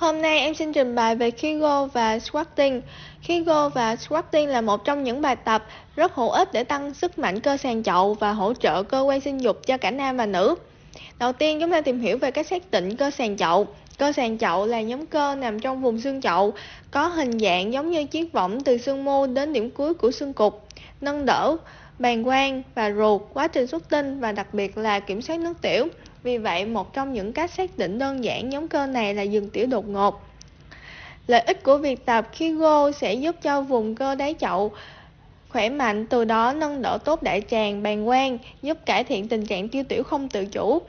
Hôm nay em xin trình bày về Kegel và squatting. Kegel và squatting là một trong những bài tập rất hữu ích để tăng sức mạnh cơ sàn chậu và hỗ trợ cơ quan sinh dục cho cả nam và nữ. Đầu tiên chúng ta tìm hiểu về cách xác định cơ sàn chậu. Cơ sàn chậu là nhóm cơ nằm trong vùng xương chậu, có hình dạng giống như chiếc võng từ xương mô đến điểm cuối của xương cục, nâng đỡ, bàn quang và ruột, quá trình xuất tinh và đặc biệt là kiểm soát nước tiểu. Vì vậy, một trong những cách xác định đơn giản nhóm cơ này là dừng tiểu đột ngột. Lợi ích của việc tập Kigo sẽ giúp cho vùng cơ đáy chậu khỏe mạnh, từ đó nâng đỡ tốt đại tràng, bàng quang, giúp cải thiện tình trạng tiêu tiểu không tự chủ.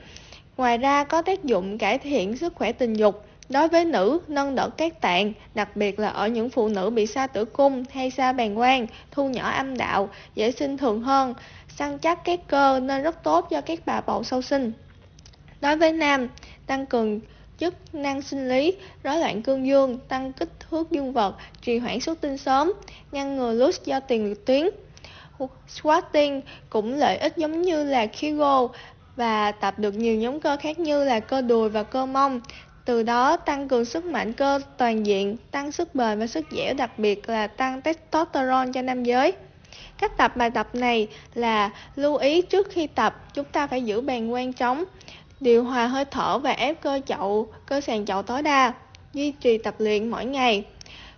Ngoài ra có tác dụng cải thiện sức khỏe tình dục. Đối với nữ, nâng đỡ các tạng, đặc biệt là ở những phụ nữ bị sa tử cung hay sa bàng quang, thu nhỏ âm đạo, dễ sinh thường hơn, săn chắc các cơ nên rất tốt cho các bà bầu sau sinh. Đối với nam, tăng cường chức năng sinh lý, rối loạn cương dương, tăng kích thước dương vật, trì hoãn xuất tinh sớm, ngăn ngừa lút do tiền liệt tuyến. Squatting cũng lợi ích giống như là Kegel và tập được nhiều nhóm cơ khác như là cơ đùi và cơ mông. Từ đó tăng cường sức mạnh cơ toàn diện, tăng sức bền và sức dẻo, đặc biệt là tăng testosterone cho nam giới. Cách tập bài tập này là lưu ý trước khi tập chúng ta phải giữ bàn quan trống, điều hòa hơi thở và ép cơ chậu, cơ sàn chậu tối đa, duy trì tập luyện mỗi ngày.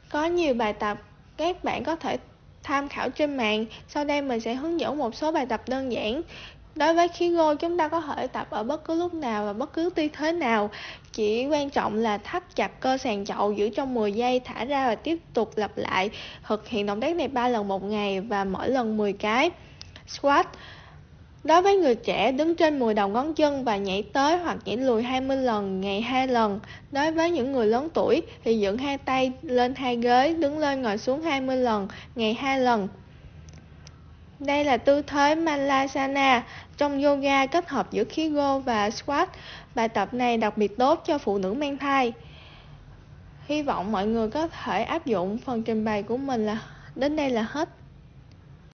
Có nhiều bài tập các bạn có thể tham khảo trên mạng, sau đây mình sẽ hướng dẫn một số bài tập đơn giản. Đối với khí gô chúng ta có thể tập ở bất cứ lúc nào và bất cứ tư thế nào, chỉ quan trọng là thắt chặt cơ sàn chậu giữ trong 10 giây, thả ra và tiếp tục lặp lại. Thực hiện động tác này 3 lần một ngày và mỗi lần 10 cái. Squat Đối với người trẻ, đứng trên 10 đầu ngón chân và nhảy tới hoặc nhảy lùi 20 lần ngày 2 lần. Đối với những người lớn tuổi thì dựng hai tay lên hai ghế, đứng lên ngồi xuống 20 lần ngày 2 lần. Đây là tư thế Malasana trong yoga kết hợp giữa Kegel và squat. Bài tập này đặc biệt tốt cho phụ nữ mang thai. Hy vọng mọi người có thể áp dụng phần trình bày của mình là đến đây là hết.